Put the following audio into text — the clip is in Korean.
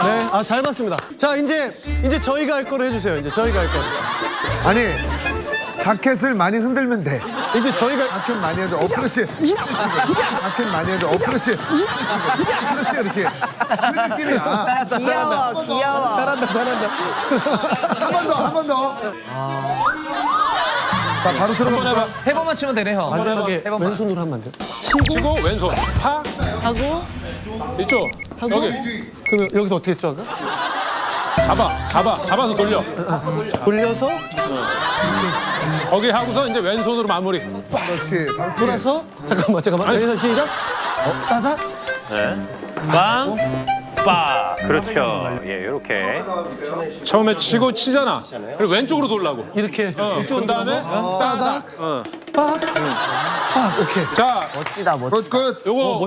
네, 아 잘 봤습니다. 자 이제 이제 저희가 할 거로 해주세요. 이제 저희가 할 거. 아니 자켓을 많이 흔들면 돼. 이제 저희가 자켓 많이 해도 어 그렇지. 자켓 많이 해도 어 그렇지. 그렇지 그렇지. 그 느낌이야. 귀여워, 귀여워. 잘한다 잘한다 한 번 더 한 번 더. 자 바로 들어가 볼까? 세 번만 치면 되네 형 마지막에 세 번만 왼손으로 하면 안 돼요? 치고 왼손 파 하고? 이쪽 하고? 여기. 그러면 여기서 어떻게 했죠 아까? 잡아 잡아 잡아서 돌려. 돌려서? 거기 하고서 이제 왼손으로 마무리. 그렇지. 바로 돌아. 돌아서 잠깐만 잠깐만. 여기서 시작. 어, 따닥 빵, 빠. 그렇죠. 예, 이렇게. 처음에 치고 치잖아. 그리고 왼쪽으로 돌라고. 이렇게 어, 이쪽으로 그 다음에 돌아서. 따닥 어. 빡빡 오케이. 자. 멋지다, 멋지다. 굿 굿. 요거